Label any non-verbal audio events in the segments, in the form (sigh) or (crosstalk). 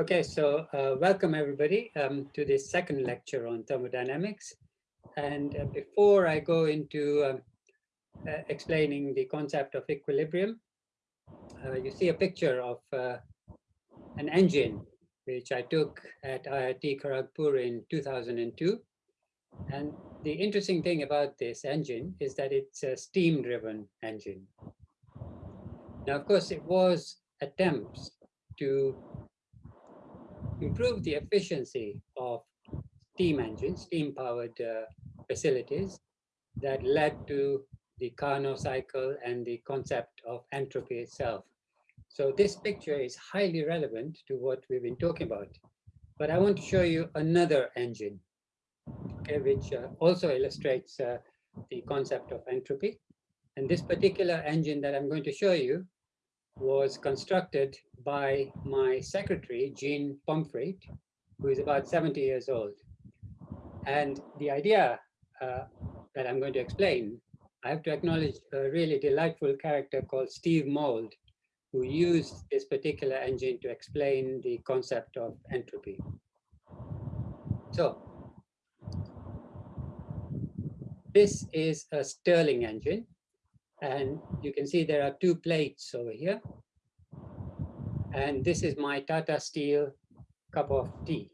Okay, so uh, welcome everybody um, to this second lecture on thermodynamics. And uh, before I go into um, uh, explaining the concept of equilibrium, uh, you see a picture of uh, an engine which I took at IIT Kharagpur in 2002. And the interesting thing about this engine is that it's a steam-driven engine. Now, of course, it was attempts to improve the efficiency of steam engines, steam-powered uh, facilities that led to the Carnot cycle and the concept of entropy itself. So this picture is highly relevant to what we've been talking about. But I want to show you another engine, okay, which uh, also illustrates uh, the concept of entropy. And this particular engine that I'm going to show you was constructed by my secretary, Jean Pomfret, who is about 70 years old. And the idea uh, that I'm going to explain, I have to acknowledge a really delightful character called Steve Mould, who used this particular engine to explain the concept of entropy. So, this is a Stirling engine. And you can see there are two plates over here. And this is my Tata Steel cup of tea.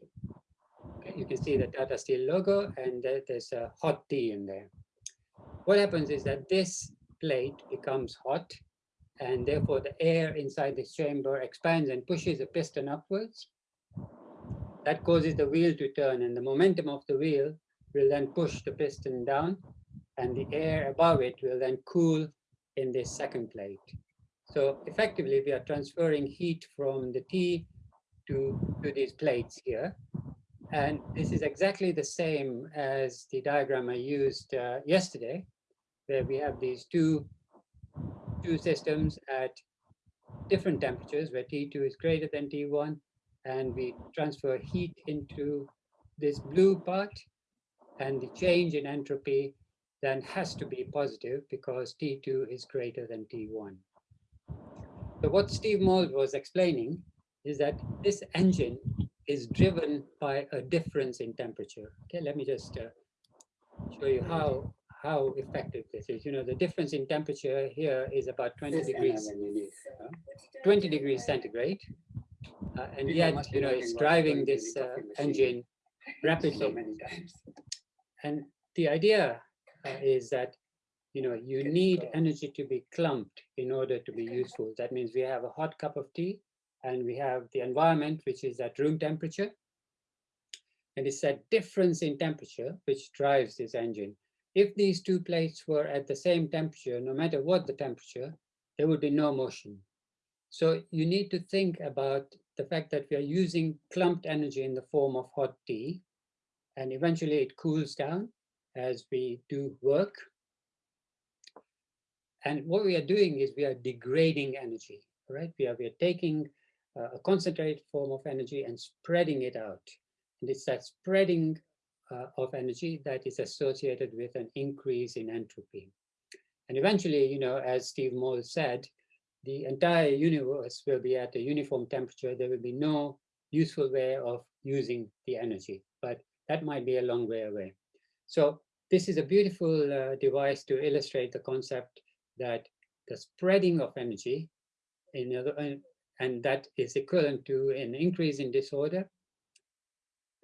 Okay, you can see the Tata Steel logo and there's a hot tea in there. What happens is that this plate becomes hot and therefore the air inside this chamber expands and pushes the piston upwards. That causes the wheel to turn and the momentum of the wheel will then push the piston down and the air above it will then cool in this second plate. So effectively, we are transferring heat from the tea to, to these plates here. And this is exactly the same as the diagram I used uh, yesterday, where we have these two, two systems at different temperatures, where T2 is greater than T1, and we transfer heat into this blue part, and the change in entropy then has to be positive because T2 is greater than T1. So what Steve Mould was explaining is that this engine is driven by a difference in temperature. Okay, let me just uh, show you how how effective this is. You know, the difference in temperature here is about 20 degrees, 20 degrees centigrade. Uh, and yet, you know, it's driving this uh, engine (laughs) rapidly. Many times. And the idea uh, Uh, is that you know you need energy to be clumped in order to be useful. That means we have a hot cup of tea and we have the environment which is at room temperature. And it's that difference in temperature which drives this engine. If these two plates were at the same temperature, no matter what the temperature, there would be no motion. So you need to think about the fact that we are using clumped energy in the form of hot tea, and eventually it cools down as we do work. And what we are doing is we are degrading energy, right? We are, we are taking uh, a concentrated form of energy and spreading it out. And it's that spreading uh, of energy that is associated with an increase in entropy. And eventually, you know, as Steve Mould said, the entire universe will be at a uniform temperature. There will be no useful way of using the energy, but that might be a long way away. So this is a beautiful uh, device to illustrate the concept that the spreading of energy in other, uh, and that is equivalent to an increase in disorder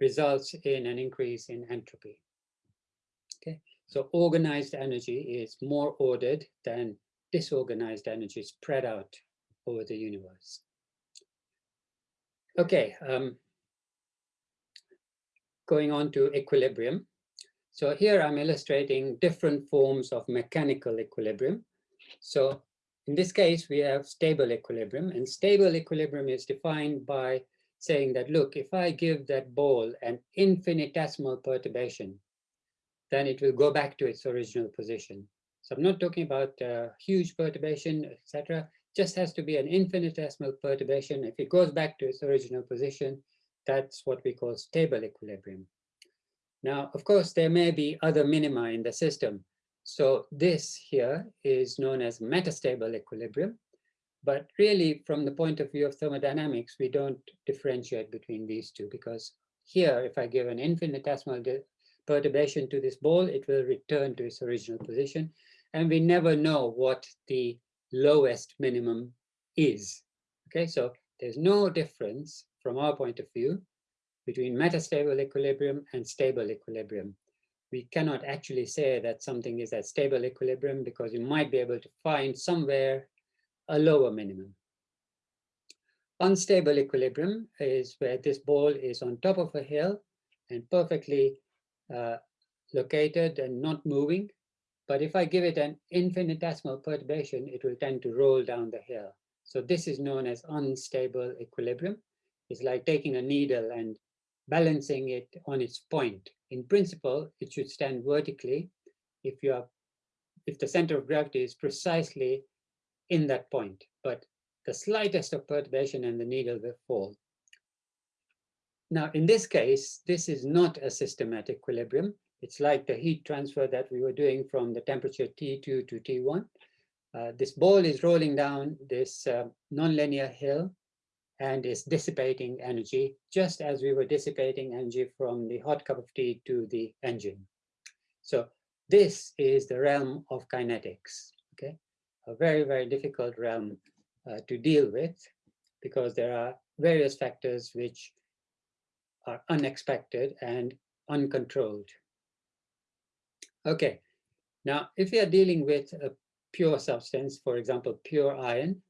results in an increase in entropy. Okay, so organized energy is more ordered than disorganized energy spread out over the universe. Okay, um, going on to equilibrium. So here I'm illustrating different forms of mechanical equilibrium. So in this case, we have stable equilibrium and stable equilibrium is defined by saying that, look, if I give that ball an infinitesimal perturbation, then it will go back to its original position. So I'm not talking about uh, huge perturbation, etc. Just has to be an infinitesimal perturbation. If it goes back to its original position, that's what we call stable equilibrium. Now, of course, there may be other minima in the system. So this here is known as metastable equilibrium. But really, from the point of view of thermodynamics, we don't differentiate between these two because here, if I give an infinitesimal perturbation to this ball, it will return to its original position. And we never know what the lowest minimum is. Okay, so there's no difference from our point of view between metastable equilibrium and stable equilibrium. We cannot actually say that something is at stable equilibrium because you might be able to find somewhere a lower minimum. Unstable equilibrium is where this ball is on top of a hill and perfectly uh, located and not moving. But if I give it an infinitesimal perturbation, it will tend to roll down the hill. So this is known as unstable equilibrium. It's like taking a needle and balancing it on its point. In principle, it should stand vertically if you are if the center of gravity is precisely in that point, but the slightest of perturbation and the needle will fall. Now, in this case, this is not a systematic equilibrium. It's like the heat transfer that we were doing from the temperature T2 to T1. Uh, this ball is rolling down this uh, nonlinear hill and is dissipating energy, just as we were dissipating energy from the hot cup of tea to the engine. So this is the realm of kinetics, okay? A very, very difficult realm uh, to deal with because there are various factors which are unexpected and uncontrolled. Okay, now if we are dealing with a pure substance, for example, pure iron,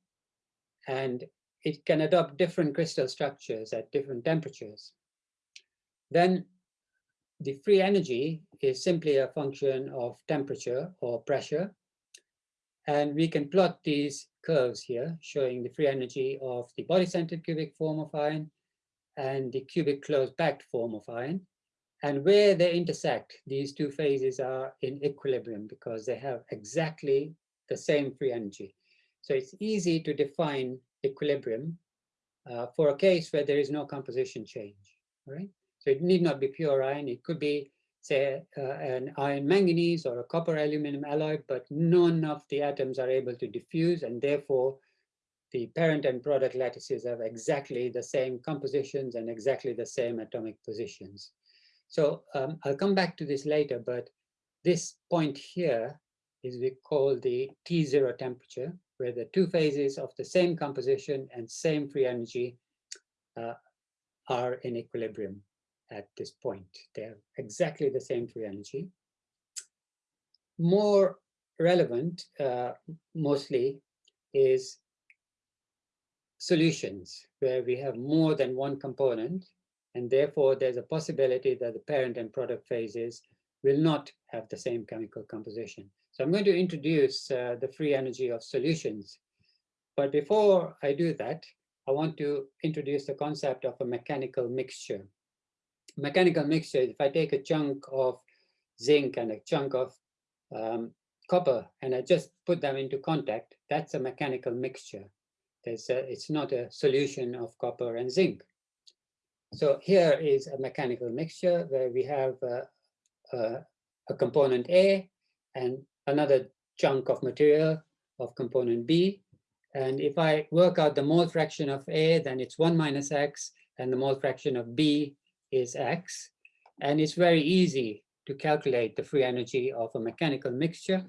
and it can adopt different crystal structures at different temperatures, then the free energy is simply a function of temperature or pressure. And we can plot these curves here showing the free energy of the body-centered cubic form of iron and the cubic closed packed form of iron. And where they intersect, these two phases are in equilibrium because they have exactly the same free energy. So it's easy to define equilibrium uh, for a case where there is no composition change, right? So it need not be pure iron. It could be, say, uh, an iron manganese or a copper aluminum alloy, but none of the atoms are able to diffuse, and therefore the parent and product lattices have exactly the same compositions and exactly the same atomic positions. So um, I'll come back to this later, but this point here is we call the T0 temperature, where the two phases of the same composition and same free energy uh, are in equilibrium at this point. They're exactly the same free energy. More relevant, uh, mostly, is solutions where we have more than one component and therefore there's a possibility that the parent and product phases will not have the same chemical composition. So I'm going to introduce uh, the free energy of solutions. But before I do that, I want to introduce the concept of a mechanical mixture. Mechanical mixture, if I take a chunk of zinc and a chunk of um, copper and I just put them into contact, that's a mechanical mixture. There's a, it's not a solution of copper and zinc. So here is a mechanical mixture where we have a component A and another chunk of material of component B. And if I work out the mole fraction of A, then it's 1 minus x, and the mole fraction of B is x. And it's very easy to calculate the free energy of a mechanical mixture.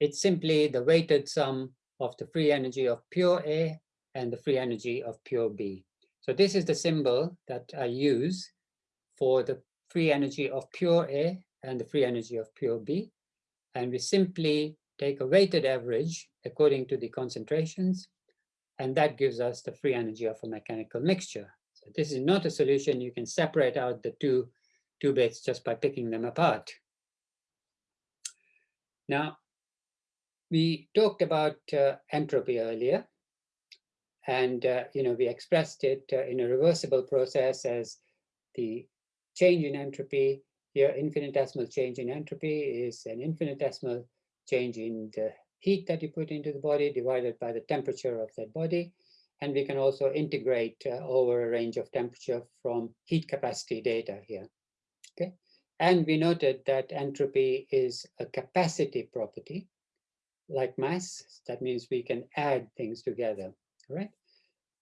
It's simply the weighted sum of the free energy of pure A and the free energy of pure B. So this is the symbol that I use for the free energy of pure A and the free energy of pure B. And we simply take a weighted average according to the concentrations, and that gives us the free energy of a mechanical mixture. So this is not a solution. You can separate out the two, two bits just by picking them apart. Now, we talked about uh, entropy earlier, and, uh, you know, we expressed it uh, in a reversible process as the change in entropy. Here, infinitesimal change in entropy is an infinitesimal change in the heat that you put into the body divided by the temperature of that body. And we can also integrate uh, over a range of temperature from heat capacity data here. Okay. And we noted that entropy is a capacity property like mass. That means we can add things together. right?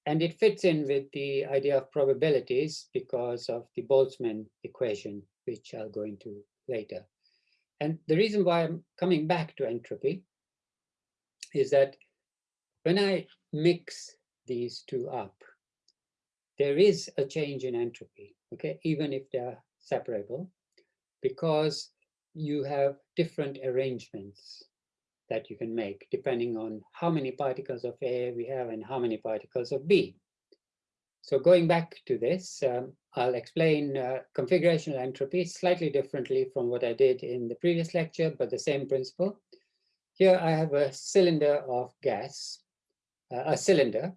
And it fits in with the idea of probabilities because of the Boltzmann equation, which I'll go into later. And the reason why I'm coming back to entropy is that when I mix these two up, there is a change in entropy, okay, even if they're separable, because you have different arrangements that you can make depending on how many particles of A we have and how many particles of B. So going back to this, um, I'll explain uh, configurational entropy slightly differently from what I did in the previous lecture, but the same principle. Here I have a cylinder of gas, uh, a cylinder,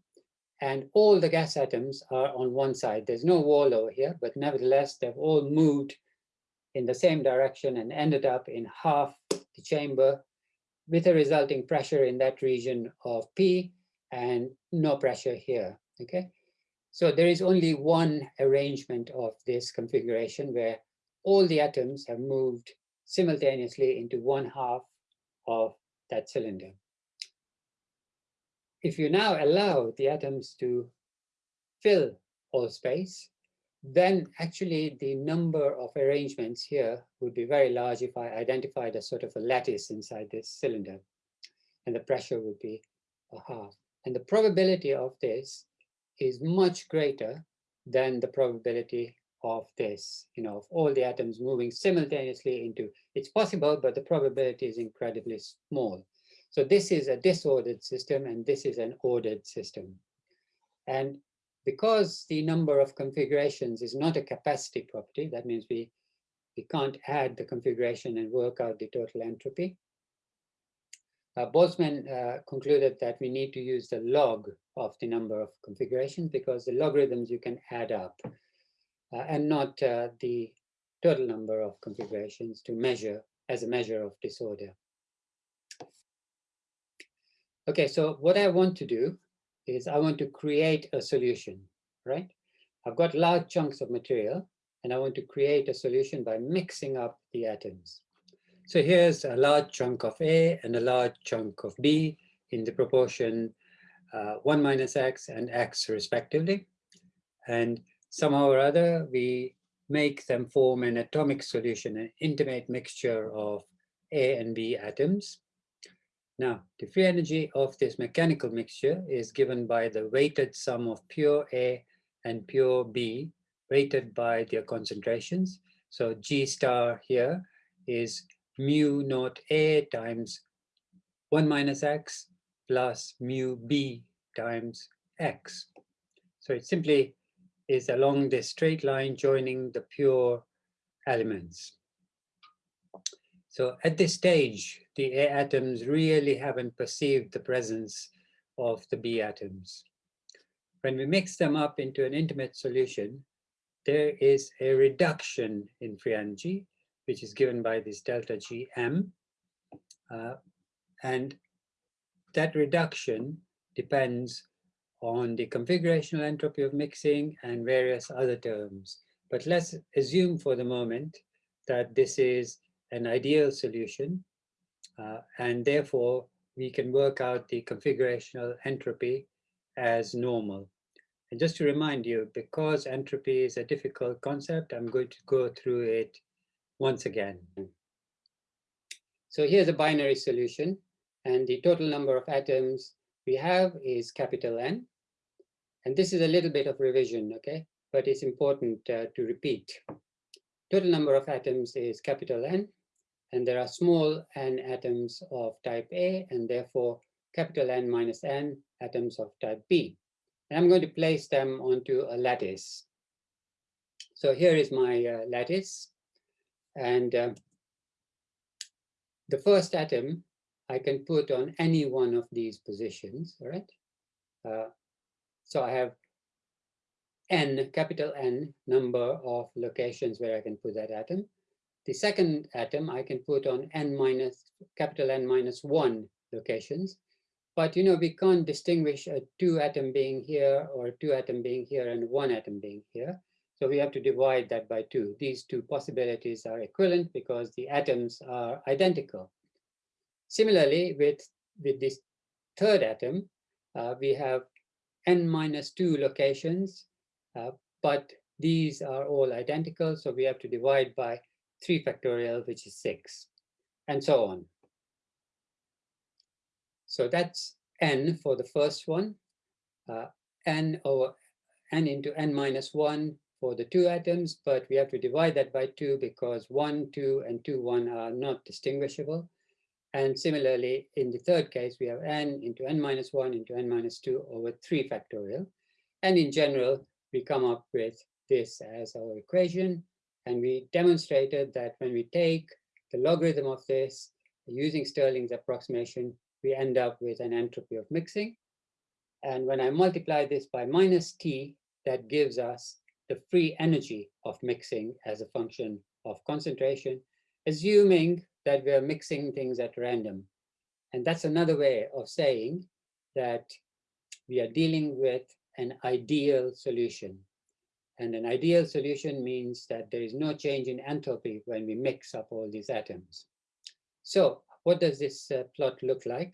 and all the gas atoms are on one side. There's no wall over here, but nevertheless, they've all moved in the same direction and ended up in half the chamber with a resulting pressure in that region of P and no pressure here, okay? So there is only one arrangement of this configuration where all the atoms have moved simultaneously into one half of that cylinder. If you now allow the atoms to fill all space, then actually the number of arrangements here would be very large if I identified a sort of a lattice inside this cylinder. And the pressure would be a half. And the probability of this is much greater than the probability of this, you know, of all the atoms moving simultaneously into, it's possible, but the probability is incredibly small. So this is a disordered system and this is an ordered system. And because the number of configurations is not a capacity property, that means we, we can't add the configuration and work out the total entropy. Uh, Boltzmann uh, concluded that we need to use the log of the number of configurations because the logarithms you can add up uh, and not uh, the total number of configurations to measure as a measure of disorder. Okay, so what I want to do is I want to create a solution, right? I've got large chunks of material and I want to create a solution by mixing up the atoms. So here's a large chunk of A and a large chunk of B in the proportion uh, 1 minus x and x respectively. And somehow or other, we make them form an atomic solution, an intimate mixture of A and B atoms. Now, the free energy of this mechanical mixture is given by the weighted sum of pure A and pure B, weighted by their concentrations. So G star here is mu naught A times 1 minus X plus mu B times X. So it simply is along this straight line joining the pure elements. So at this stage, the A atoms really haven't perceived the presence of the B atoms. When we mix them up into an intimate solution, there is a reduction in free energy, which is given by this delta Gm. Uh, and that reduction depends on the configurational entropy of mixing and various other terms. But let's assume for the moment that this is an ideal solution. Uh, and therefore, we can work out the configurational entropy as normal. And just to remind you, because entropy is a difficult concept, I'm going to go through it once again. So here's a binary solution, and the total number of atoms we have is capital N. And this is a little bit of revision, okay? But it's important uh, to repeat. Total number of atoms is capital N, and there are small n atoms of type A, and therefore capital N minus n atoms of type B. And I'm going to place them onto a lattice. So here is my uh, lattice. And uh, the first atom I can put on any one of these positions, all right? Uh, so I have n, capital N, number of locations where I can put that atom. The second atom I can put on n minus, capital N minus one locations. But you know, we can't distinguish a two atom being here or two atom being here and one atom being here. So we have to divide that by two. These two possibilities are equivalent because the atoms are identical. Similarly, with, with this third atom, uh, we have n minus two locations, uh, but these are all identical, so we have to divide by 3 factorial, which is 6, and so on. So that's n for the first one, uh, n over n into n minus 1 for the two atoms, but we have to divide that by 2 because 1, 2, and 2, 1 are not distinguishable. And similarly, in the third case, we have n into n minus 1 into n minus 2 over 3 factorial. And in general, we come up with this as our equation. And we demonstrated that when we take the logarithm of this using Stirling's approximation, we end up with an entropy of mixing. And when I multiply this by minus t, that gives us the free energy of mixing as a function of concentration, assuming that we are mixing things at random. And that's another way of saying that we are dealing with an ideal solution. And an ideal solution means that there is no change in enthalpy when we mix up all these atoms. So what does this uh, plot look like?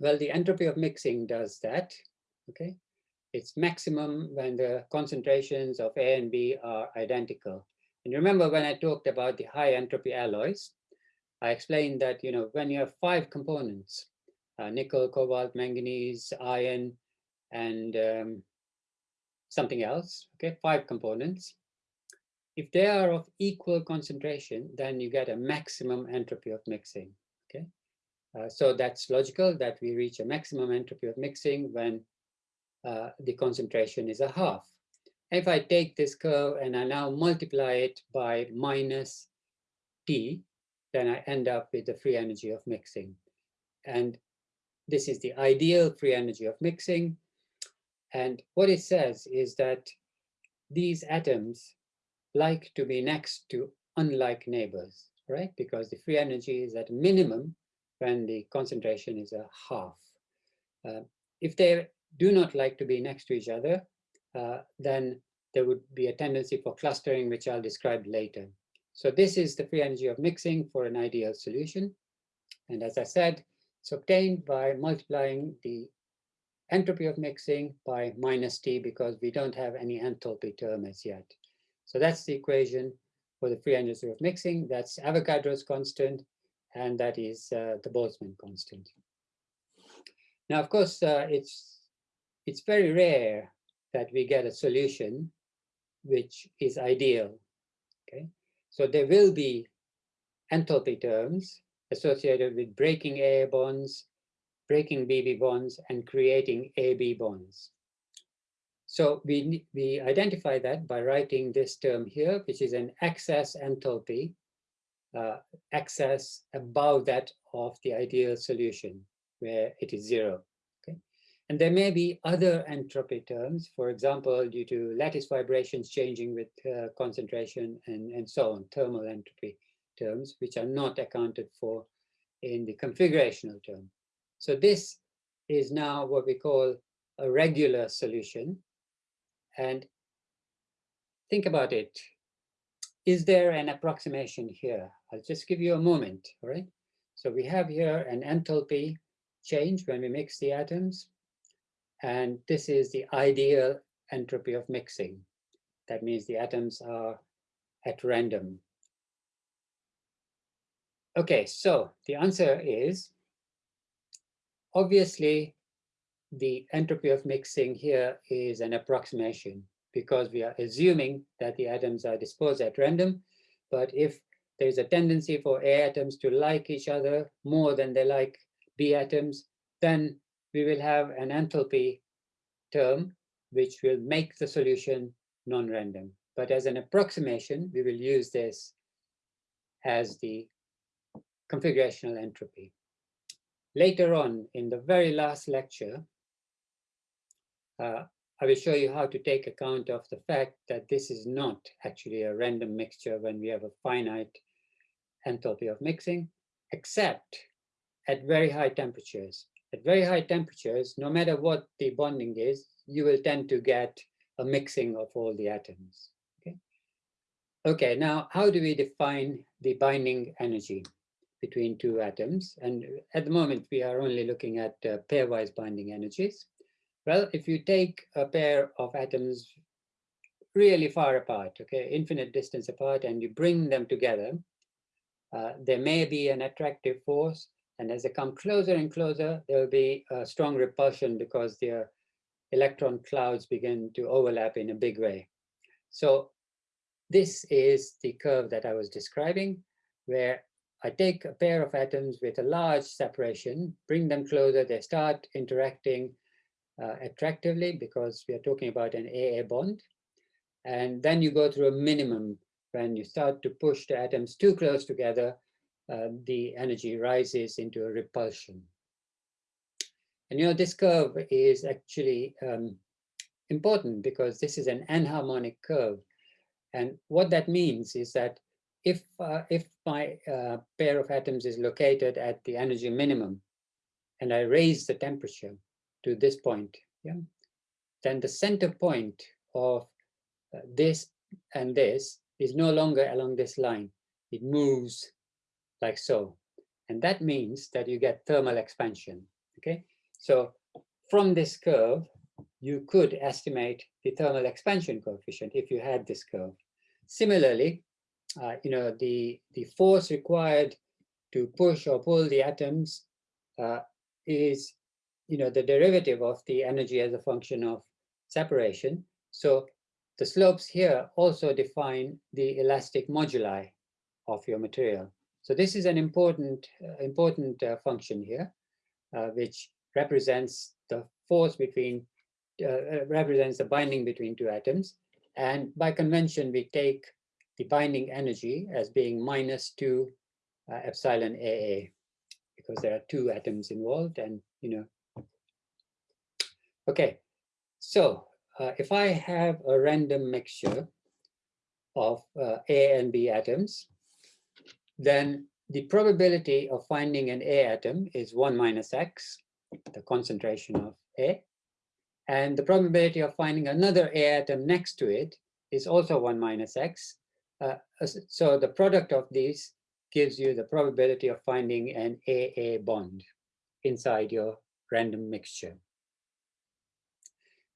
Well, the entropy of mixing does that, okay? It's maximum when the concentrations of A and B are identical. And remember when I talked about the high entropy alloys, I explained that, you know, when you have five components, uh, nickel, cobalt, manganese, iron, and um, something else, okay, five components. If they are of equal concentration, then you get a maximum entropy of mixing, okay? Uh, so that's logical that we reach a maximum entropy of mixing when uh, the concentration is a half. If I take this curve and I now multiply it by minus T, then I end up with the free energy of mixing. And this is the ideal free energy of mixing. And what it says is that these atoms like to be next to unlike neighbors, right? Because the free energy is at minimum when the concentration is a half. Uh, if they do not like to be next to each other, uh, then there would be a tendency for clustering, which I'll describe later. So this is the free energy of mixing for an ideal solution. And as I said, it's obtained by multiplying the entropy of mixing by minus T because we don't have any enthalpy term as yet. So that's the equation for the free energy of mixing. That's Avogadro's constant, and that is uh, the Boltzmann constant. Now, of course, uh, it's it's very rare that we get a solution which is ideal. Okay, so there will be enthalpy terms associated with breaking A bonds, breaking BB bonds, and creating AB bonds. So we, we identify that by writing this term here, which is an excess enthalpy, uh, excess above that of the ideal solution, where it is zero. And there may be other entropy terms, for example, due to lattice vibrations changing with uh, concentration and, and so on, thermal entropy terms, which are not accounted for in the configurational term. So this is now what we call a regular solution. And think about it. Is there an approximation here? I'll just give you a moment, all right? So we have here an enthalpy change when we mix the atoms. And this is the ideal entropy of mixing. That means the atoms are at random. Okay, so the answer is, obviously, the entropy of mixing here is an approximation because we are assuming that the atoms are disposed at random. But if there's a tendency for A atoms to like each other more than they like B atoms, then we will have an enthalpy term which will make the solution non-random. But as an approximation, we will use this as the configurational entropy. Later on, in the very last lecture, uh, I will show you how to take account of the fact that this is not actually a random mixture when we have a finite enthalpy of mixing, except at very high temperatures. At very high temperatures, no matter what the bonding is, you will tend to get a mixing of all the atoms. Okay, okay now how do we define the binding energy between two atoms? And at the moment, we are only looking at uh, pairwise binding energies. Well, if you take a pair of atoms really far apart, okay, infinite distance apart, and you bring them together, uh, there may be an attractive force, and as they come closer and closer, there will be a strong repulsion because their electron clouds begin to overlap in a big way. So this is the curve that I was describing, where I take a pair of atoms with a large separation, bring them closer, they start interacting uh, attractively because we are talking about an AA bond. And then you go through a minimum when you start to push the atoms too close together, uh, the energy rises into a repulsion. And you know, this curve is actually um, important because this is an anharmonic curve. And what that means is that if, uh, if my uh, pair of atoms is located at the energy minimum, and I raise the temperature to this point, yeah, then the center point of uh, this and this is no longer along this line. It moves like so. And that means that you get thermal expansion, okay? So from this curve, you could estimate the thermal expansion coefficient if you had this curve. Similarly, uh, you know, the, the force required to push or pull the atoms uh, is, you know, the derivative of the energy as a function of separation. So the slopes here also define the elastic moduli of your material. So this is an important, uh, important uh, function here, uh, which represents the force between, uh, uh, represents the binding between two atoms. And by convention, we take the binding energy as being minus two uh, epsilon AA, because there are two atoms involved and, you know. Okay, so if I have a random mixture of A and B atoms, then the probability of finding an A atom is 1 minus x, the concentration of A. And the probability of finding another A atom next to it is also 1 minus x. Uh, so the product of these gives you the probability of finding an AA bond inside your random mixture.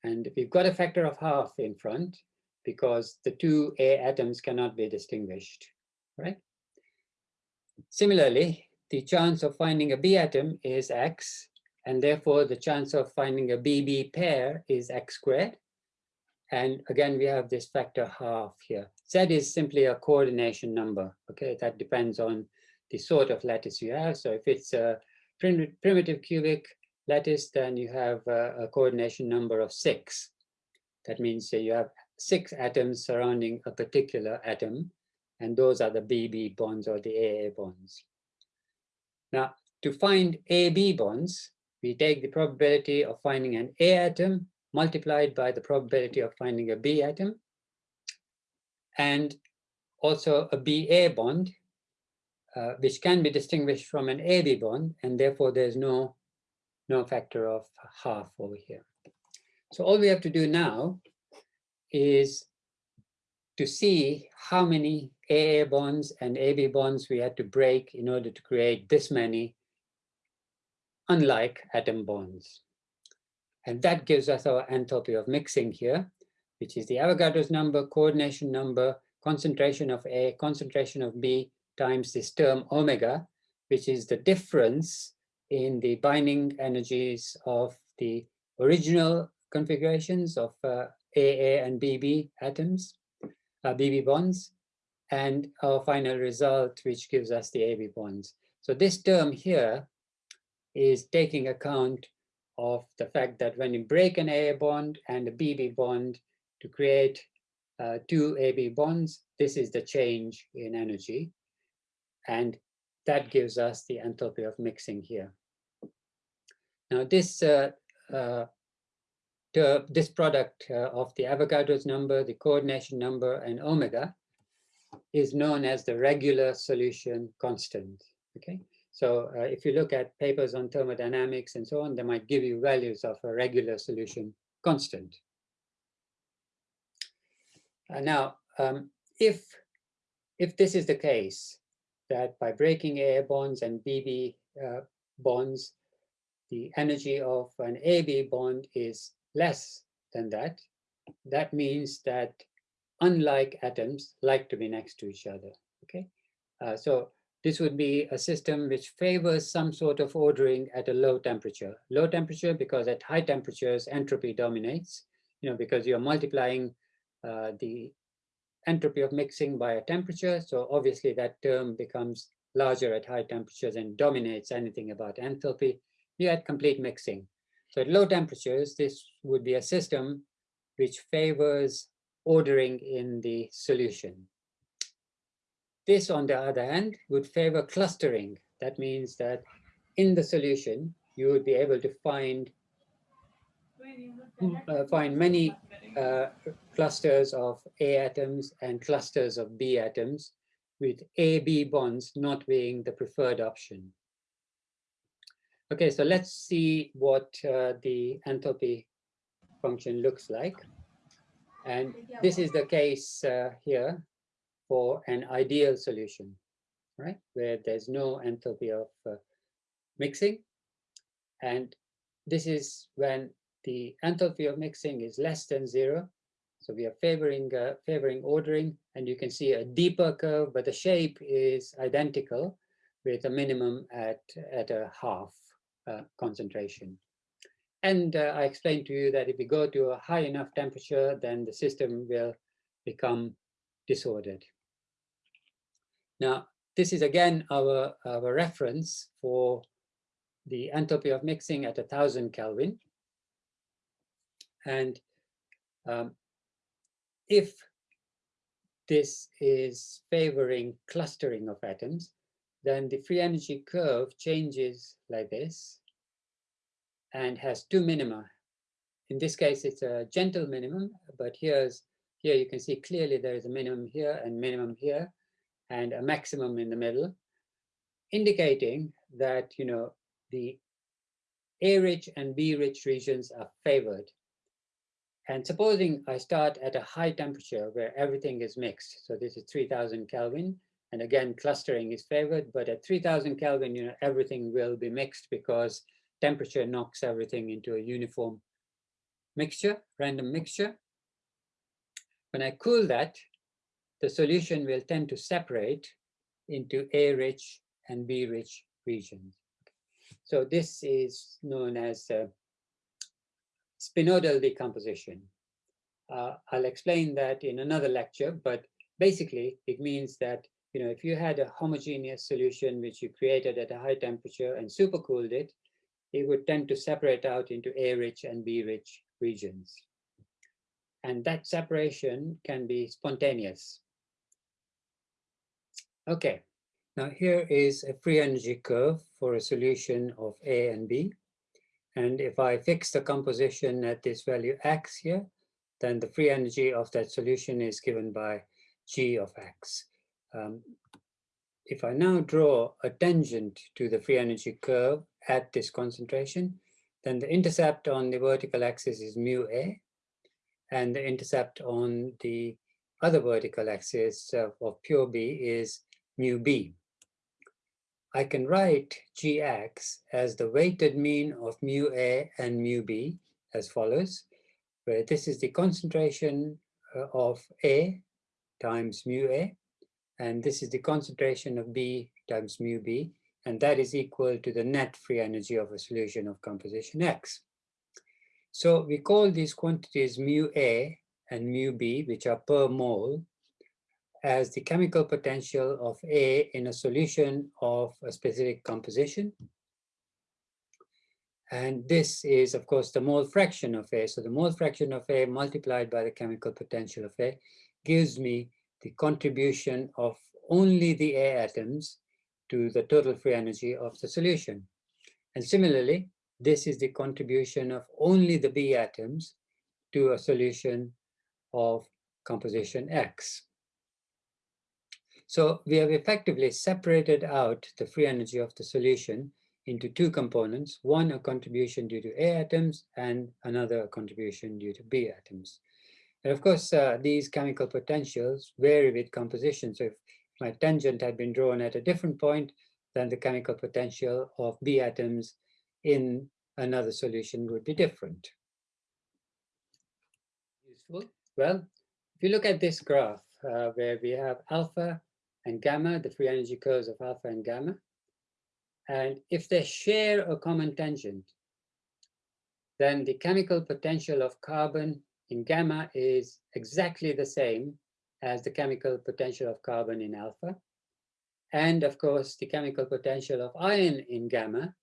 And we've got a factor of half in front because the two A atoms cannot be distinguished, right? Similarly, the chance of finding a B atom is x, and therefore the chance of finding a BB pair is x squared. And again, we have this factor half here. Z is simply a coordination number, okay? That depends on the sort of lattice you have. So if it's a prim primitive cubic lattice, then you have a, a coordination number of six. That means you have six atoms surrounding a particular atom. And those are the BB bonds or the AA bonds. Now, to find AB bonds, we take the probability of finding an A atom multiplied by the probability of finding a B atom, and also a BA bond, uh, which can be distinguished from an AB bond, and therefore there's no, no factor of half over here. So all we have to do now is to see how many AA bonds and AB bonds we had to break in order to create this many unlike atom bonds. And that gives us our enthalpy of mixing here, which is the Avogadro's number, coordination number, concentration of A, concentration of B times this term omega, which is the difference in the binding energies of the original configurations of uh, AA and BB atoms, uh, BB bonds, and our final result, which gives us the AB bonds. So this term here is taking account of the fact that when you break an AA bond and a BB bond to create uh, two AB bonds, this is the change in energy. And that gives us the enthalpy of mixing here. Now this uh, uh, this product uh, of the Avogadro's number, the coordination number, and omega is known as the regular solution constant. Okay, so uh, if you look at papers on thermodynamics and so on, they might give you values of a regular solution constant. Uh, now, um, if if this is the case, that by breaking AA bonds and BB uh, bonds, the energy of an AB bond is less than that, that means that unlike atoms like to be next to each other, okay? Uh, so this would be a system which favors some sort of ordering at a low temperature. Low temperature because at high temperatures entropy dominates, you know, because you're multiplying uh, the entropy of mixing by a temperature. So obviously that term becomes larger at high temperatures and dominates anything about enthalpy. You had complete mixing. So at low temperatures, this would be a system which favors ordering in the solution. This, on the other hand, would favor clustering. That means that in the solution, you would be able to find uh, find many uh, clusters of A atoms and clusters of B atoms with A-B bonds not being the preferred option. Okay, so let's see what uh, the enthalpy function looks like. And this is the case uh, here for an ideal solution, right? Where there's no enthalpy of uh, mixing. And this is when the enthalpy of mixing is less than zero. So we are favoring uh, favoring ordering, and you can see a deeper curve, but the shape is identical with a minimum at, at a half uh, concentration. And uh, I explained to you that if we go to a high enough temperature, then the system will become disordered. Now, this is again our, our reference for the enthalpy of mixing at 1000 Kelvin. And um, if this is favoring clustering of atoms, then the free energy curve changes like this and has two minima. In this case, it's a gentle minimum, but here's here you can see clearly there is a minimum here and minimum here and a maximum in the middle, indicating that you know the A-rich and B-rich regions are favored. And supposing I start at a high temperature where everything is mixed, so this is 3000 Kelvin, and again, clustering is favored, but at 3000 Kelvin, you know, everything will be mixed because temperature knocks everything into a uniform mixture, random mixture. When I cool that, the solution will tend to separate into A-rich and B-rich regions. So this is known as uh, spinodal decomposition. Uh, I'll explain that in another lecture, but basically it means that you know if you had a homogeneous solution which you created at a high temperature and supercooled it, it would tend to separate out into A-rich and B-rich regions. And that separation can be spontaneous. Okay, now here is a free energy curve for a solution of A and B. And if I fix the composition at this value x here, then the free energy of that solution is given by g of x. Um, if I now draw a tangent to the free energy curve at this concentration, then the intercept on the vertical axis is mu a, and the intercept on the other vertical axis of, of pure B is mu b. I can write gx as the weighted mean of mu a and mu b as follows, where this is the concentration uh, of A times mu A, and this is the concentration of B times mu B, and that is equal to the net free energy of a solution of composition X. So we call these quantities mu A and mu B, which are per mole, as the chemical potential of A in a solution of a specific composition. And this is, of course, the mole fraction of A. So the mole fraction of A multiplied by the chemical potential of A gives me the contribution of only the A atoms to the total free energy of the solution. And similarly, this is the contribution of only the B atoms to a solution of composition X. So we have effectively separated out the free energy of the solution into two components, one a contribution due to A atoms and another contribution due to B atoms. And of course, uh, these chemical potentials vary with composition. So if my tangent had been drawn at a different point, then the chemical potential of B atoms in another solution would be different. Useful. Well, if you look at this graph uh, where we have alpha and gamma, the free energy curves of alpha and gamma, and if they share a common tangent, then the chemical potential of carbon in gamma is exactly the same as the chemical potential of carbon in alpha. And of course, the chemical potential of iron in gamma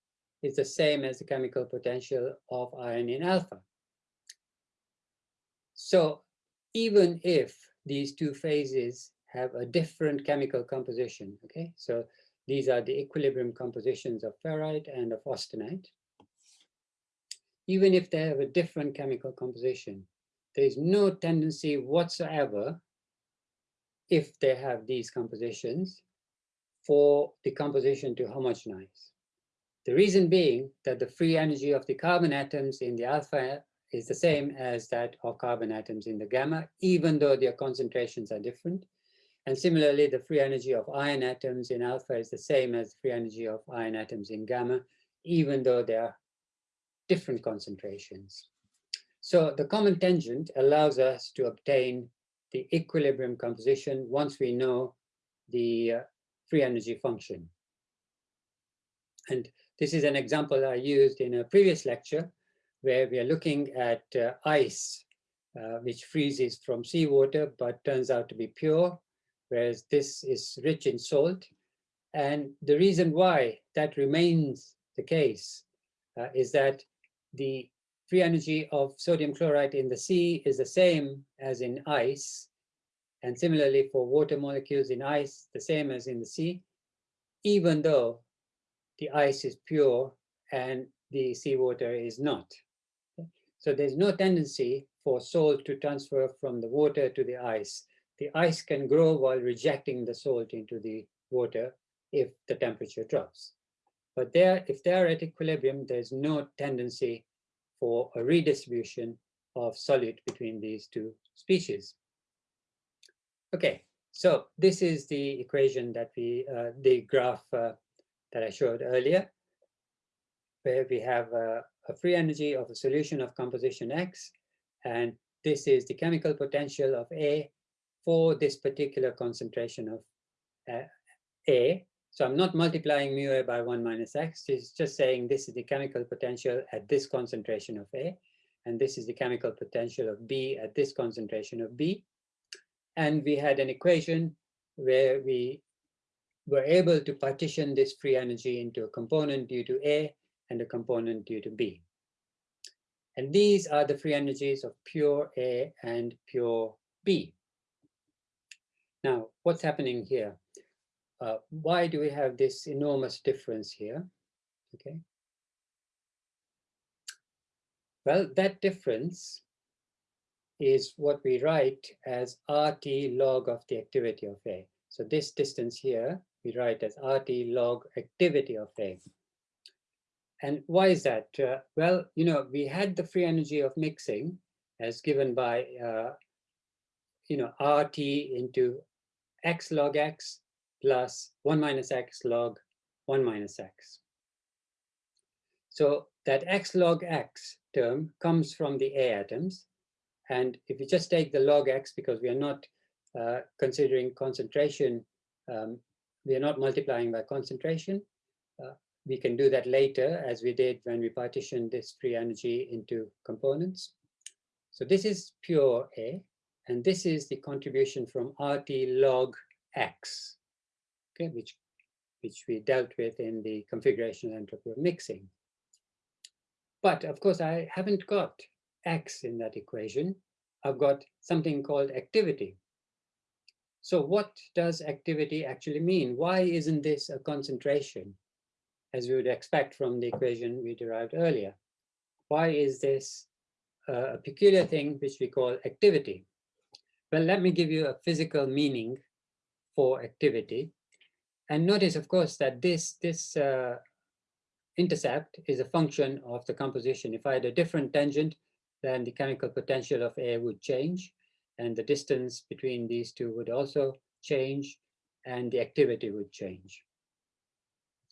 is the same as the chemical potential of iron in alpha. So even if these two phases have a different chemical composition, okay? So these are the equilibrium compositions of ferrite and of austenite. Even if they have a different chemical composition, there is no tendency whatsoever if they have these compositions for the composition to homogenize. The reason being that the free energy of the carbon atoms in the alpha is the same as that of carbon atoms in the gamma, even though their concentrations are different. And similarly, the free energy of iron atoms in alpha is the same as free energy of iron atoms in gamma, even though they are different concentrations. So the common tangent allows us to obtain the equilibrium composition once we know the uh, free energy function. And this is an example I used in a previous lecture where we are looking at uh, ice, uh, which freezes from seawater but turns out to be pure, whereas this is rich in salt. And the reason why that remains the case uh, is that the free energy of sodium chloride in the sea is the same as in ice. And similarly for water molecules in ice, the same as in the sea, even though the ice is pure and the seawater is not. So there's no tendency for salt to transfer from the water to the ice. The ice can grow while rejecting the salt into the water if the temperature drops. But there, if they are at equilibrium, there's no tendency for a redistribution of solute between these two species. Okay, so this is the equation that we, uh, the graph uh, that I showed earlier, where we have a, a free energy of a solution of composition X, and this is the chemical potential of A for this particular concentration of uh, A. So I'm not multiplying mu A by 1 minus X, it's just saying this is the chemical potential at this concentration of A, and this is the chemical potential of B at this concentration of B. And we had an equation where we were able to partition this free energy into a component due to A and a component due to B. And these are the free energies of pure A and pure B. Now, what's happening here? Uh, why do we have this enormous difference here? Okay. Well, that difference is what we write as RT log of the activity of A. So this distance here, we write as RT log activity of A. And why is that? Uh, well, you know, we had the free energy of mixing as given by, uh, you know, RT into x log x plus 1 minus x log 1 minus x. So that x log x term comes from the A atoms. And if you just take the log x, because we are not uh, considering concentration, um, we are not multiplying by concentration, uh, we can do that later as we did when we partitioned this free energy into components. So this is pure A, and this is the contribution from RT log X, okay, which, which we dealt with in the configuration entropy of mixing. But of course, I haven't got X in that equation. I've got something called activity. So what does activity actually mean? Why isn't this a concentration? as we would expect from the equation we derived earlier. Why is this uh, a peculiar thing which we call activity? Well, let me give you a physical meaning for activity. And notice, of course, that this, this uh, intercept is a function of the composition. If I had a different tangent, then the chemical potential of air would change, and the distance between these two would also change, and the activity would change.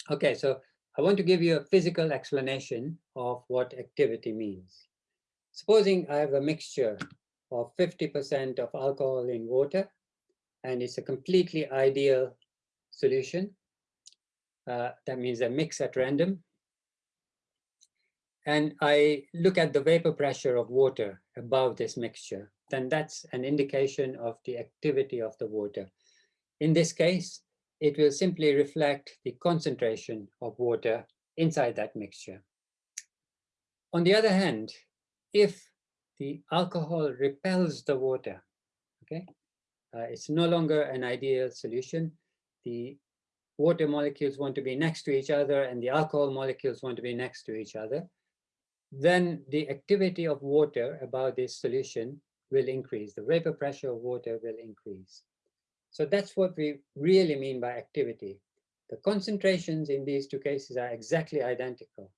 Okay, so I want to give you a physical explanation of what activity means. Supposing I have a mixture of 50% of alcohol in water, and it's a completely ideal solution. Uh, that means a mix at random. And I look at the vapor pressure of water above this mixture, then that's an indication of the activity of the water. In this case, it will simply reflect the concentration of water inside that mixture. On the other hand, if the alcohol repels the water, okay, uh, it's no longer an ideal solution. The water molecules want to be next to each other and the alcohol molecules want to be next to each other, then the activity of water about this solution will increase. The vapor pressure of water will increase. So that's what we really mean by activity. The concentrations in these two cases are exactly identical,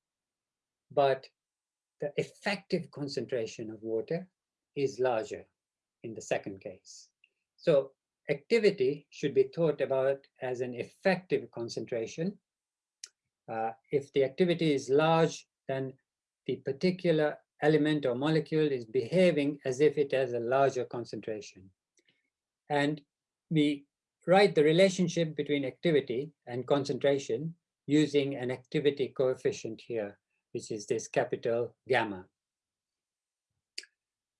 but the effective concentration of water is larger in the second case. So activity should be thought about as an effective concentration. Uh, if the activity is large, then the particular element or molecule is behaving as if it has a larger concentration. And we write the relationship between activity and concentration using an activity coefficient here, which is this capital gamma.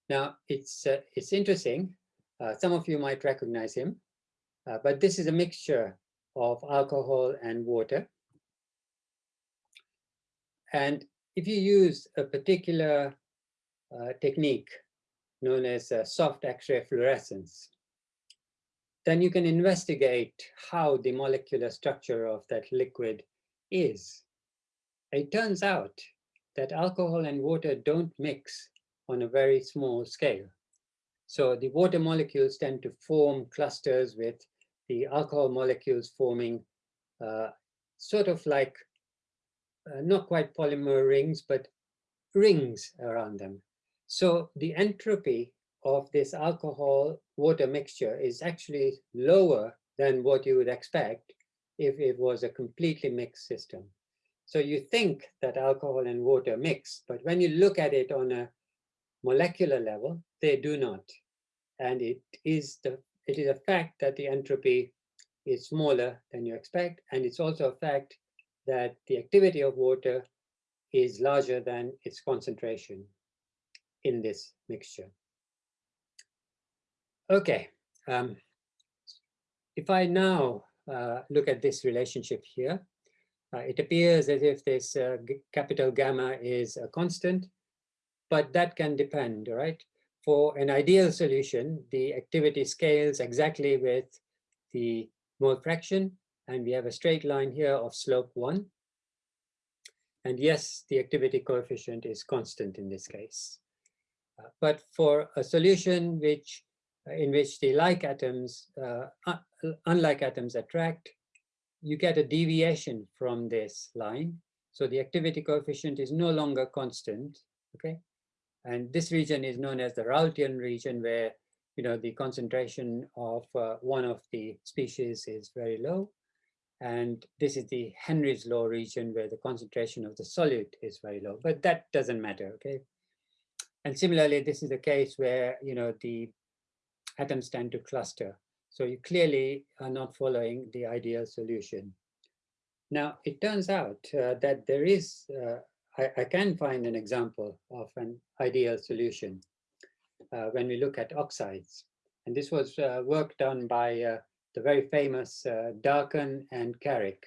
Now, it's, uh, it's interesting. Uh, some of you might recognize him, uh, but this is a mixture of alcohol and water. And if you use a particular uh, technique known as uh, soft X-ray fluorescence, then you can investigate how the molecular structure of that liquid is. It turns out that alcohol and water don't mix on a very small scale. So the water molecules tend to form clusters with the alcohol molecules forming uh, sort of like, uh, not quite polymer rings, but rings around them. So the entropy of this alcohol water mixture is actually lower than what you would expect if it was a completely mixed system. So you think that alcohol and water mix, but when you look at it on a molecular level, they do not. And it is the it is a fact that the entropy is smaller than you expect, and it's also a fact that the activity of water is larger than its concentration in this mixture. Okay, um, if I now uh, look at this relationship here, uh, it appears as if this uh, capital gamma is a constant, but that can depend, right? For an ideal solution, the activity scales exactly with the mole fraction, and we have a straight line here of slope one. And yes, the activity coefficient is constant in this case. Uh, but for a solution which in which the like atoms, uh, unlike atoms attract, you get a deviation from this line. So the activity coefficient is no longer constant, okay? And this region is known as the Raoultian region where, you know, the concentration of uh, one of the species is very low. And this is the Henry's law region where the concentration of the solute is very low, but that doesn't matter, okay? And similarly, this is the case where, you know, the atoms tend to cluster. So you clearly are not following the ideal solution. Now, it turns out uh, that there is, uh, I, I, can find an example of an ideal solution uh, when we look at oxides. And this was uh, work done by uh, the very famous uh, Darken and Carrick.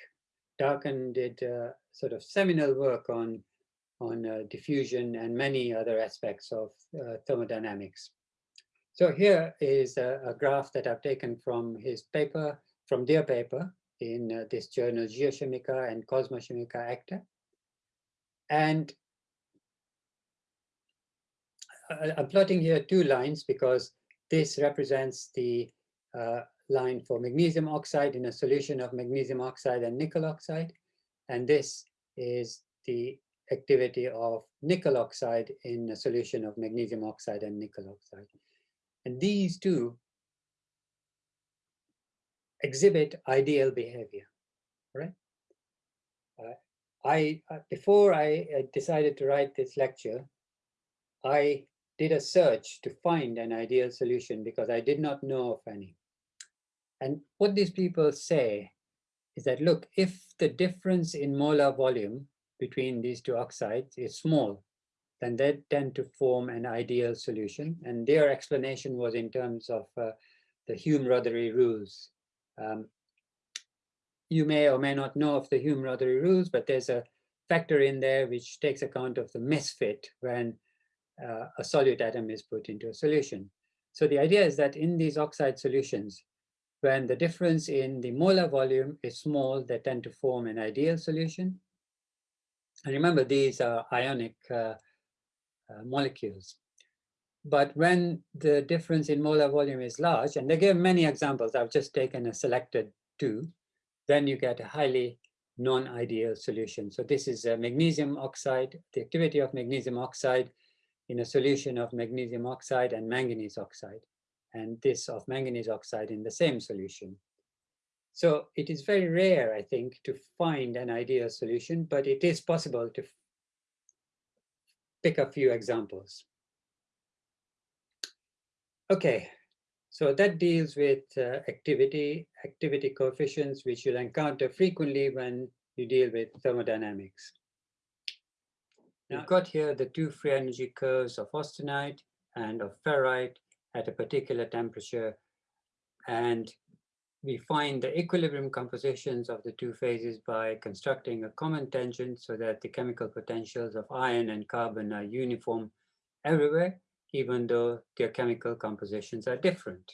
Darken did sort of seminal work on, on diffusion and many other aspects of thermodynamics. So here is a, a, graph that I've taken from his paper, from their paper in uh, this journal Geochimica and Cosmochimica Acta. And I'm plotting here two lines because this represents the uh, line for magnesium oxide in a solution of magnesium oxide and nickel oxide. And this is the activity of nickel oxide in a solution of magnesium oxide and nickel oxide. And these two exhibit ideal behavior, right? Uh, I, uh, before I uh, decided to write this lecture, I did a search to find an ideal solution because I did not know of any. And what these people say is that, look, if the difference in molar volume between these two oxides is small, then they tend to form an ideal solution. And their explanation was in terms of uh, the Hume-Rothery rules. Um, you may or may not know of the Hume-Rothery rules, but there's a factor in there which takes account of the misfit when uh, a solute atom is put into a solution. So the idea is that in these oxide solutions, when the difference in the molar volume is small, they tend to form an ideal solution. And remember, these are ionic uh, uh, molecules. But when the difference in molar volume is large, and they give many examples, I've just taken a selected two, then you get a highly non-ideal solution. So this is a magnesium oxide, the activity of magnesium oxide in a solution of magnesium oxide and manganese oxide, and this of manganese oxide in the same solution. So it is very rare, I think, to find an ideal solution, but it is possible to pick a few examples. Okay, so that deals with uh, activity, activity coefficients, which you'll encounter frequently when you deal with thermodynamics. Now, We've got here the two free energy curves of austenite and of ferrite at a particular temperature. And we find the equilibrium compositions of the two phases by constructing a common tangent so that the chemical potentials of iron and carbon are uniform everywhere even though their chemical compositions are different.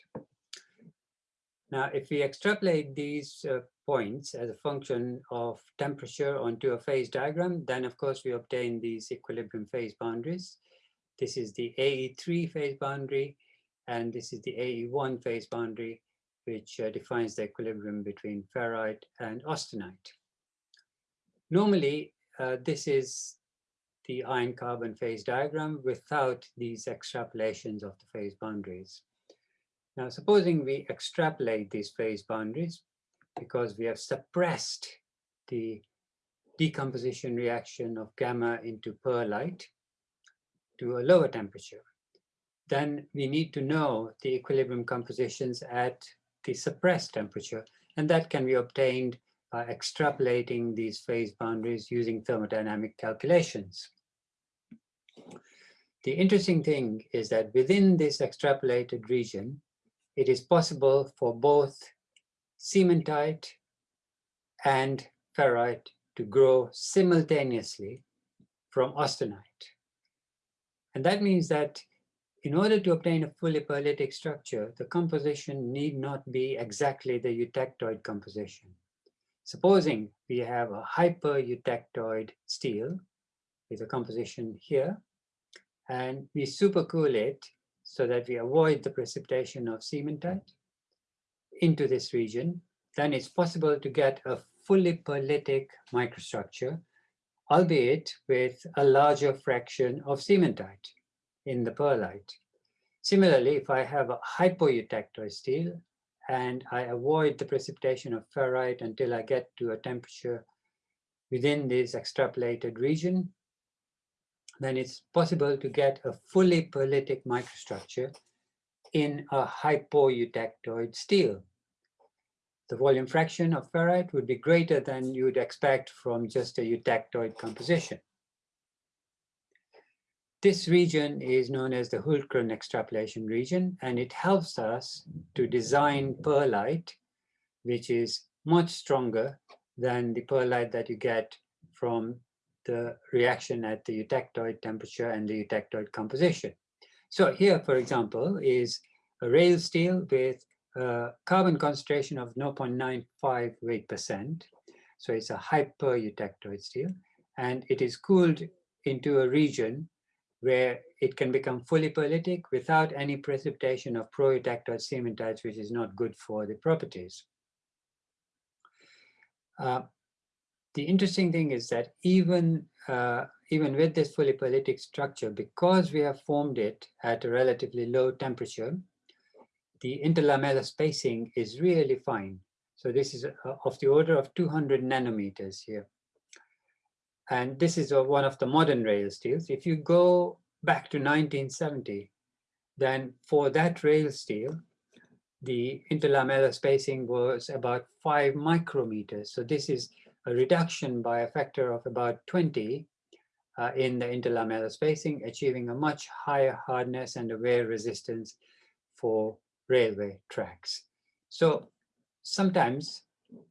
Now, if we extrapolate these uh, points as a function of temperature onto a phase diagram, then of course we obtain these equilibrium phase boundaries. This is the AE3 phase boundary, and this is the AE1 phase boundary, which uh, defines the equilibrium between ferrite and austenite. Normally, uh, this is the iron carbon phase diagram without these extrapolations of the phase boundaries. Now, supposing we extrapolate these phase boundaries because we have suppressed the decomposition reaction of gamma into pearlite to a lower temperature, then we need to know the equilibrium compositions at the suppressed temperature, and that can be obtained by extrapolating these phase boundaries using thermodynamic calculations. The interesting thing is that within this extrapolated region, it is possible for both cementite and ferrite to grow simultaneously from austenite. And that means that in order to obtain a fully pearlitic structure, the composition need not be exactly the eutectoid composition. Supposing we have a hyper-eutectoid steel with a composition here, and we supercool it so that we avoid the precipitation of cementite into this region, then it's possible to get a fully pearlitic microstructure, albeit with a larger fraction of cementite in the pearlite. Similarly, if I have a hypoeutectoid steel and I avoid the precipitation of ferrite until I get to a temperature within this extrapolated region, then it's possible to get a fully pearlitic microstructure in a hypoeutectoid steel. The volume fraction of ferrite would be greater than you would expect from just a eutectoid composition. This region is known as the Hultgren extrapolation region, and it helps us to design pearlite, which is much stronger than the pearlite that you get from the reaction at the eutectoid temperature and the eutectoid composition. So here, for example, is a rail steel with a carbon concentration of 0.95 weight percent. So it's a hyper-eutectoid steel, and it is cooled into a region where it can become fully pearlitic without any precipitation of pro-eutectoid cementites, which is not good for the properties. Uh, the interesting thing is that even, uh, even with this fully pearlitic structure, because we have formed it at a relatively low temperature, the interlamellar spacing is really fine. So this is uh, of the order of 200 nanometers here. And this is one of the modern rail steels. If you go back to 1970, then for that rail steel, the interlamellar spacing was about five micrometers. So this is a reduction by a factor of about 20 uh, in the interlamellar spacing, achieving a much higher hardness and a wear resistance for railway tracks. So sometimes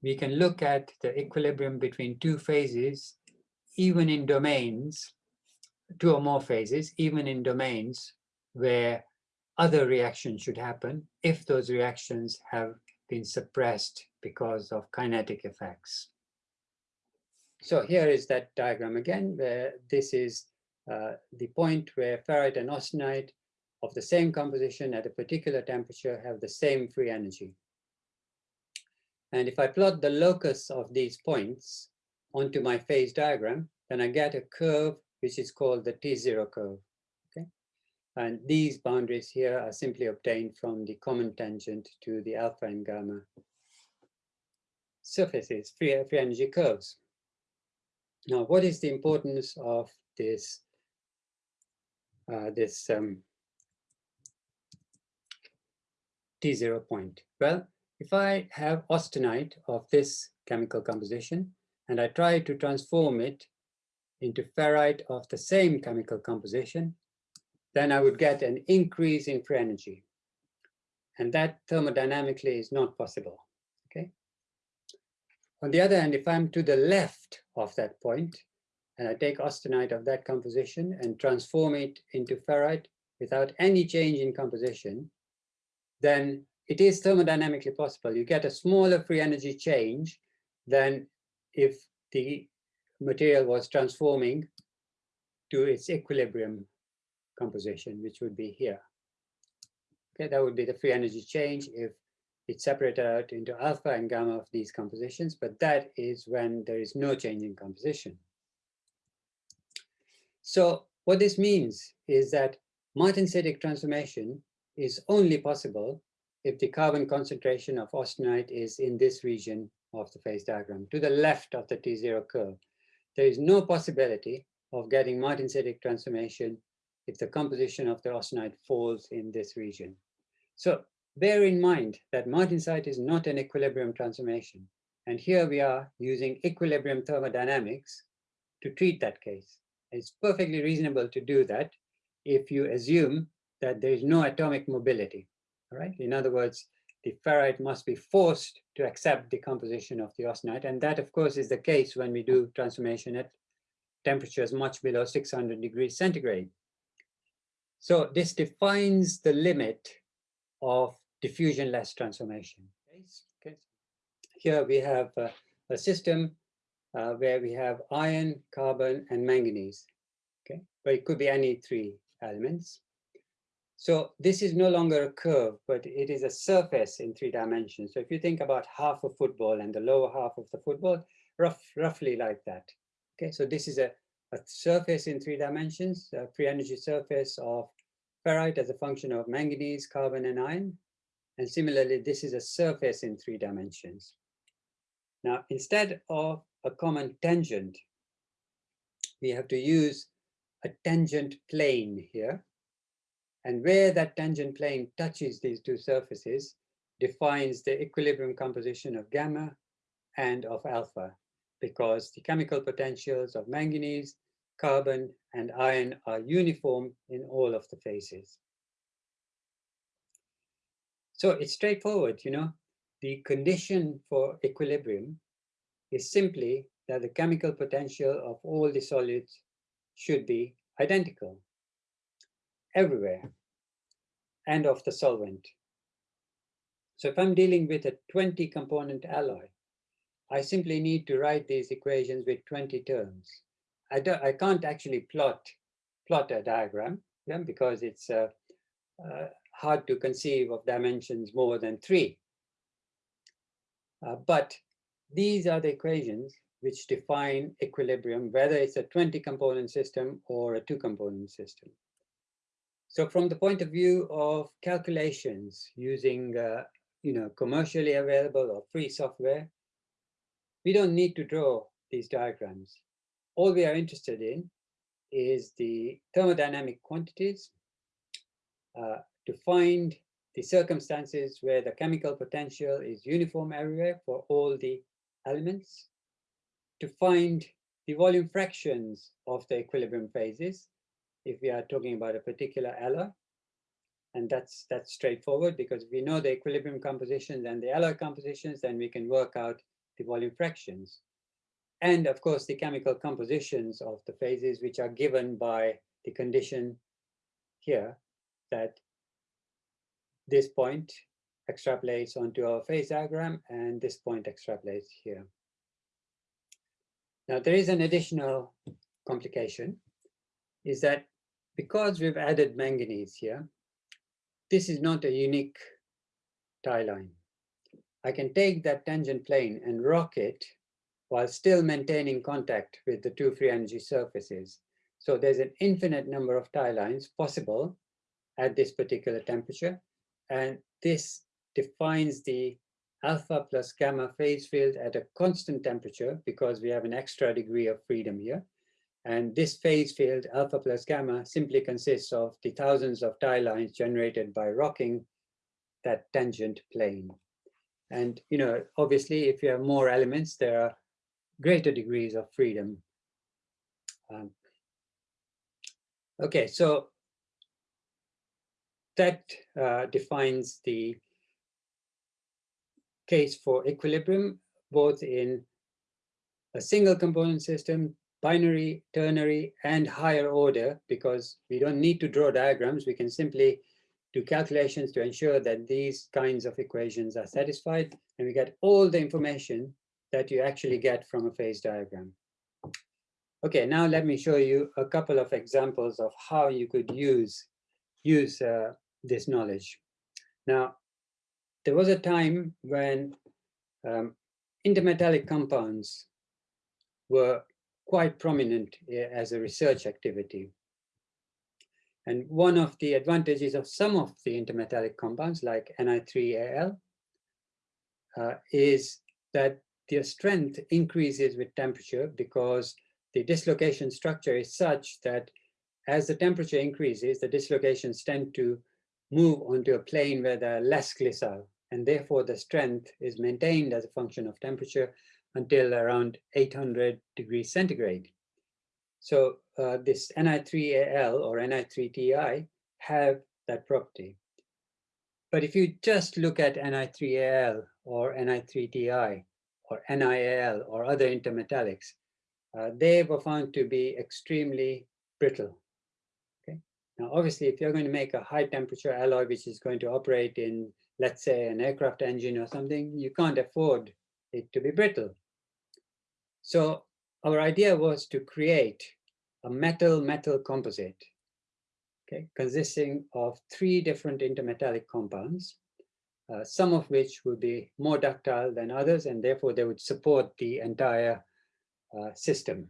we can look at the equilibrium between two phases, even in domains, two or more phases, even in domains where other reactions should happen if those reactions have been suppressed because of kinetic effects. So here is that diagram again, where this is uh, the point where ferrite and austenite of the same composition at a particular temperature have the same free energy. And if I plot the locus of these points onto my phase diagram, then I get a curve which is called the T0 curve. Okay, And these boundaries here are simply obtained from the common tangent to the alpha and gamma surfaces, free, free energy curves. Now, what is the importance of this, uh, this um, T0 point? Well, if I have austenite of this chemical composition and I try to transform it into ferrite of the same chemical composition, then I would get an increase in free energy. And that thermodynamically is not possible? On the other hand, if I'm to the left of that point, and I take austenite of that composition and transform it into ferrite without any change in composition, then it is thermodynamically possible. You get a smaller free energy change than if the material was transforming to its equilibrium composition, which would be here. Okay, that would be the free energy change if it separated out into alpha and gamma of these compositions, but that is when there is no change in composition. So what this means is that Martensitic transformation is only possible if the carbon concentration of austenite is in this region of the phase diagram, to the left of the T0 curve. There is no possibility of getting martensitic transformation if the composition of the austenite falls in this region. So bear in mind that martensite is not an equilibrium transformation. And here we are using equilibrium thermodynamics to treat that case. It's perfectly reasonable to do that if you assume that there is no atomic mobility. All right. In other words, the ferrite must be forced to accept the composition of the austenite. And that, of course, is the case when we do transformation at temperatures much below 600 degrees centigrade. So this defines the limit of diffusionless transformation. Okay. Here we have a, a system uh, where we have iron, carbon, and manganese. Okay, but it could be any three elements. So this is no longer a curve, but it is a surface in three dimensions. So if you think about half a football and the lower half of the football, rough, roughly like that. Okay, so this is a, a surface in three dimensions, a free energy surface of ferrite as a function of manganese, carbon, and iron. And similarly, this is a surface in three dimensions. Now, instead of a common tangent, we have to use a tangent plane here. And where that tangent plane touches these two surfaces defines the equilibrium composition of gamma and of alpha, because the chemical potentials of manganese, carbon, and iron are uniform in all of the phases. So it's straightforward, you know, the condition for equilibrium is simply that the chemical potential of all the solids should be identical everywhere and of the solvent. So if I'm dealing with a 20 component alloy, I simply need to write these equations with 20 terms. I, don't, I can't actually plot, plot a diagram yeah, because it's uh, uh, hard to conceive of dimensions more than three. Uh, but these are the equations which define equilibrium, whether it's a 20 component system or a two component system. So from the point of view of calculations using uh, you know, commercially available or free software, we don't need to draw these diagrams. All we are interested in is the thermodynamic quantities uh, to find the circumstances where the chemical potential is uniform everywhere for all the elements, to find the volume fractions of the equilibrium phases, if we are talking about a particular alloy. And that's, that's straightforward because we know the equilibrium compositions and the alloy compositions, then we can work out the volume fractions. And of course, the chemical compositions of the phases, which are given by the condition here that this point extrapolates onto our phase diagram and this point extrapolates here. Now there is an additional complication is that because we've added manganese here, this is not a unique tie line. I can take that tangent plane and rock it while still maintaining contact with the two free energy surfaces. So there's an infinite number of tie lines possible at this particular temperature. And this defines the alpha plus gamma phase field at a constant temperature because we have an extra degree of freedom here. And this phase field, alpha plus gamma, simply consists of the thousands of tie lines generated by rocking that tangent plane. And, you know, obviously, if you have more elements, there are greater degrees of freedom. Um, okay, so that uh, defines the case for equilibrium, both in a single component system, binary, ternary, and higher order, because we don't need to draw diagrams. We can simply do calculations to ensure that these kinds of equations are satisfied, and we get all the information that you actually get from a phase diagram. Okay, now let me show you a couple of examples of how you could use, use uh, this knowledge. Now, there was a time when um, intermetallic compounds were quite prominent eh, as a research activity. And one of the advantages of some of the intermetallic compounds like Ni3Al uh, is that their strength increases with temperature because the dislocation structure is such that as the temperature increases, the dislocations tend to move onto a plane where they're less glissile, and therefore the strength is maintained as a function of temperature until around 800 degrees centigrade. So uh, this Ni3Al or Ni3Ti have that property. But if you just look at Ni3Al or Ni3Ti or NiAl or other intermetallics, uh, they were found to be extremely brittle. Now, obviously, if you're going to make a high temperature alloy, which is going to operate in, let's say, an aircraft engine or something, you can't afford it to be brittle. So our idea was to create a metal-metal composite, okay, consisting of three different intermetallic compounds, uh, some of which would be more ductile than others, and therefore they would support the entire uh, system.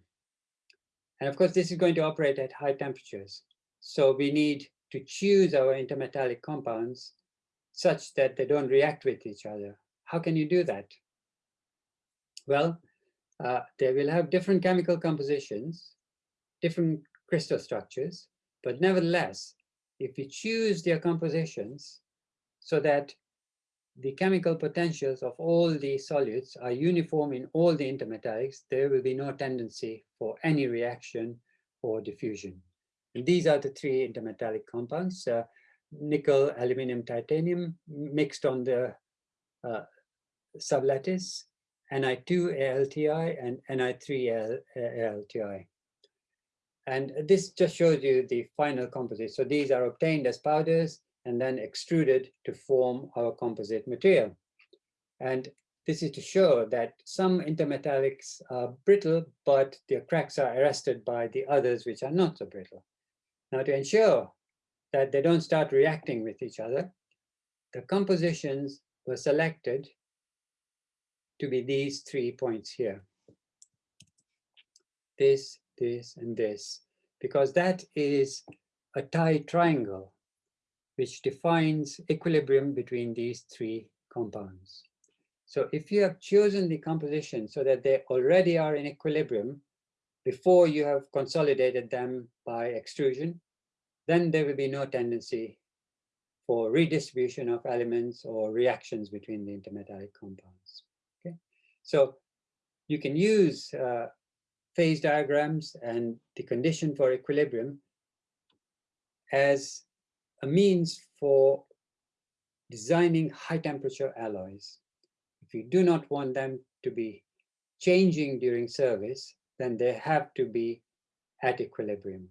And of course, this is going to operate at high temperatures. So we need to choose our intermetallic compounds such that they don't react with each other. How can you do that? Well, uh, they will have different chemical compositions, different crystal structures, but nevertheless, if you choose their compositions so that the chemical potentials of all the solutes are uniform in all the intermetallics, there will be no tendency for any reaction or diffusion. And these are the three intermetallic compounds, uh, nickel, aluminum, titanium mixed on the uh, sublattice, Ni2AlTi and Ni3AlTi. And this just shows you the final composite. So these are obtained as powders and then extruded to form our composite material. And this is to show that some intermetallics are brittle, but their cracks are arrested by the others which are not so brittle. Now to ensure that they don't start reacting with each other, the compositions were selected to be these three points here. This, this, and this, because that is a tie triangle which defines equilibrium between these three compounds. So if you have chosen the composition so that they already are in equilibrium, before you have consolidated them by extrusion, then there will be no tendency for redistribution of elements or reactions between the intermetallic compounds. Okay, so you can use uh, phase diagrams and the condition for equilibrium as a means for designing high temperature alloys. If you do not want them to be changing during service, then they have to be at equilibrium.